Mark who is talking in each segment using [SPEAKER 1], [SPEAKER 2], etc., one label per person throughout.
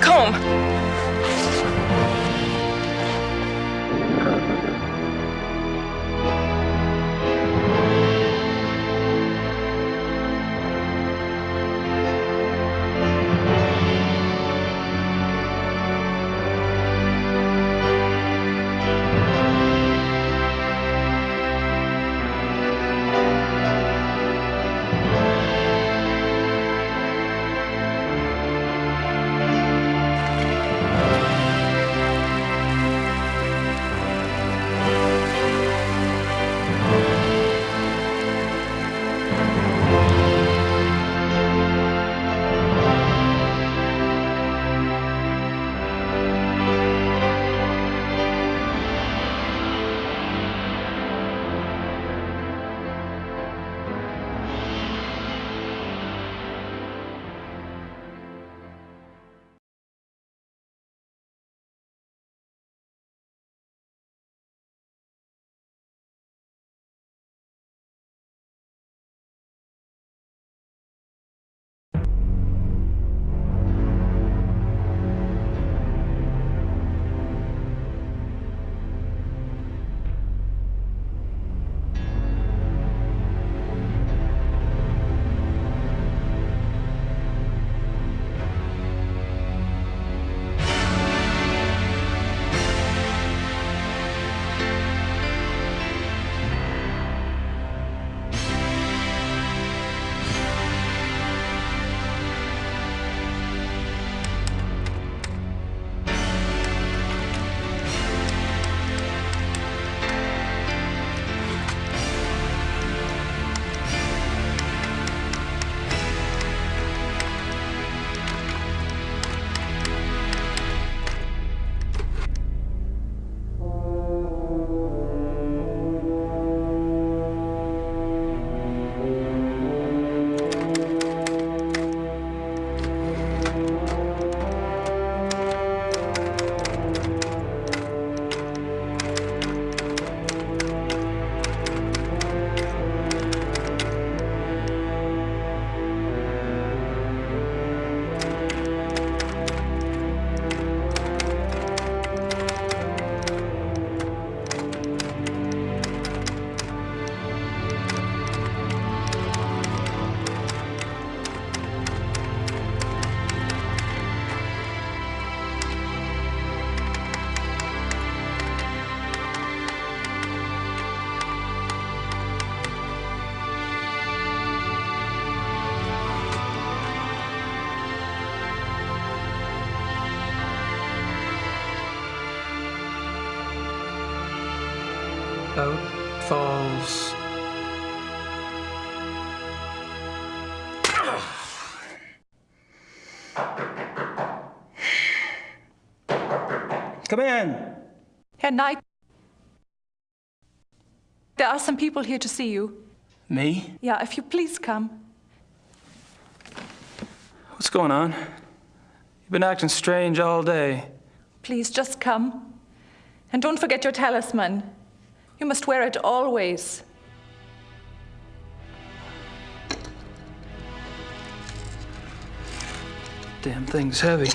[SPEAKER 1] Kom.
[SPEAKER 2] Falls. Come in.
[SPEAKER 1] Herr Knight. There are some people here to see you.
[SPEAKER 2] Me?
[SPEAKER 1] Yeah, if you please come.
[SPEAKER 2] What's going on? You've been acting strange all day.
[SPEAKER 1] Please just come. And don't forget your talisman. You must wear it always.
[SPEAKER 2] Damn thing's heavy.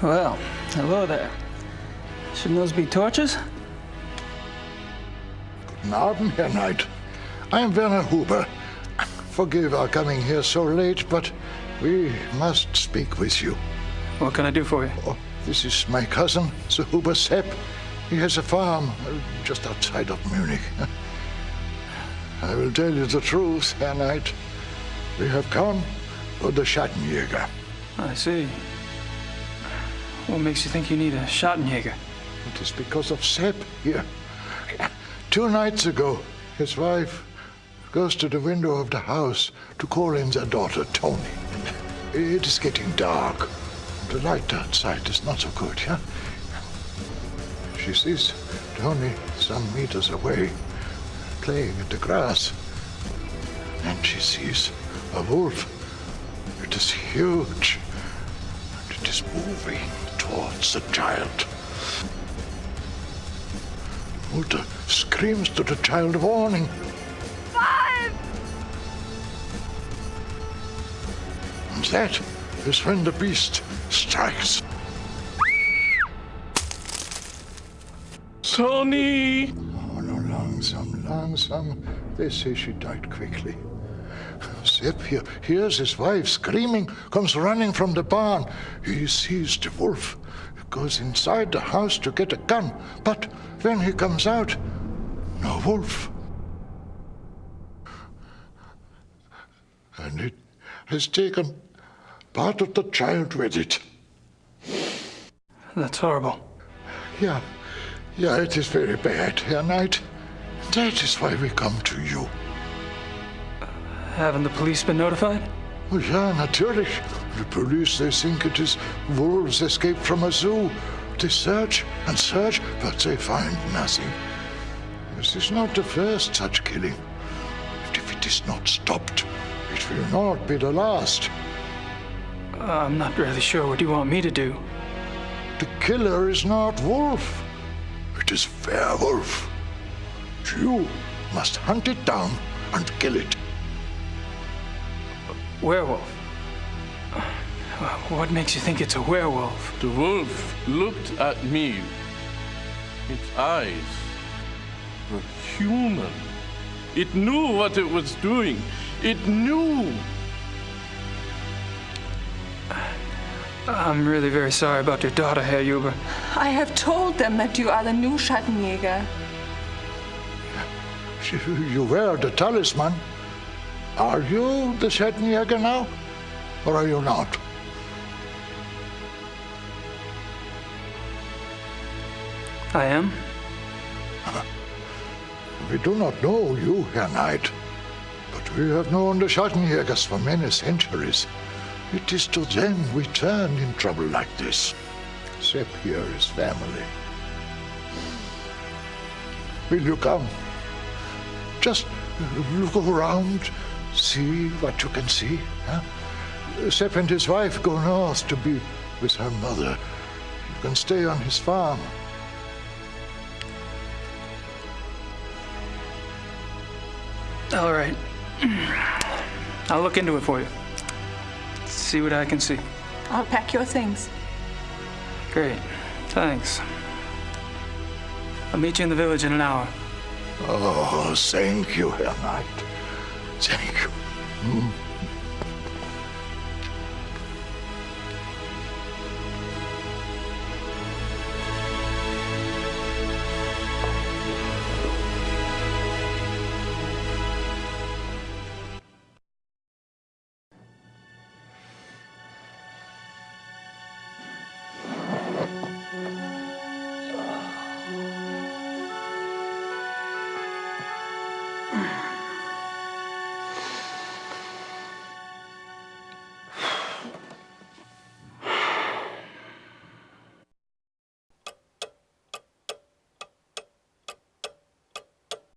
[SPEAKER 2] Well, hello there. Shouldn't those be torches?
[SPEAKER 3] Guten Abend, Herr Knight. I am Werner Huber. Forgive our coming here so late, but we must speak with you.
[SPEAKER 2] What can I do for you?
[SPEAKER 3] Oh, this is my cousin, Sir Huber Sepp. He has a farm uh, just outside of Munich. I will tell you the truth, Herr Knight. We have come for the Schattenjäger.
[SPEAKER 2] I see. What makes you think you need a Schattenjäger?
[SPEAKER 3] It is because of Sepp here. Two nights ago, his wife goes to the window of the house to call in their daughter, Tony. It is getting dark. The light outside is not so good, yeah? She sees Tony some meters away, playing in the grass. And she sees a wolf. It is huge. And it is moving towards the child. Mutter screams to the child
[SPEAKER 1] of
[SPEAKER 3] warning. That is when the beast strikes.
[SPEAKER 4] Tony!
[SPEAKER 3] Oh, no, langsam, langsam. They say she died quickly. Sepp here hears his wife screaming, comes running from the barn. He sees the wolf, goes inside the house to get a gun, but when he comes out, no wolf. And it has taken part of the child with it.
[SPEAKER 2] That's horrible.
[SPEAKER 3] Yeah, yeah, it is very bad, Herr Knight. That is why we come to you.
[SPEAKER 2] Haven't the police been notified?
[SPEAKER 3] Oh, yeah, natürlich. The police, they think it is wolves escaped from a zoo. They search and search, but they find nothing. This is not the first such killing. And if it is not stopped, it will not be the last.
[SPEAKER 2] Uh, I'm not really sure what you want me to do.
[SPEAKER 3] The killer is not wolf. It is werewolf. You must hunt it down and kill it.
[SPEAKER 2] Werewolf. Uh, what makes you think it's a werewolf?
[SPEAKER 4] The wolf looked at me. Its eyes were human. It knew what it was doing. It knew.
[SPEAKER 2] I'm really very sorry about your daughter, Herr Huber.
[SPEAKER 1] I have told them that you are the new Schattenjäger.
[SPEAKER 3] You wear the talisman. Are you the Schattenjäger now? Or are you not?
[SPEAKER 2] I am?
[SPEAKER 3] Uh, we do not know you, Herr Knight, but we have known the Schattenjägers for many centuries. It is to them we turn in trouble like this. Sepp here is family. Will you come? Just look around, see what you can see. Huh? And his wife go north to be with her mother. You can stay on his farm.
[SPEAKER 2] All right. I'll look into it for you. See what I can see.
[SPEAKER 1] I'll pack your things.
[SPEAKER 2] Great. Thanks. I'll meet you in the village in an hour.
[SPEAKER 3] Oh, thank you, Herr Knight. Thank you. Mm.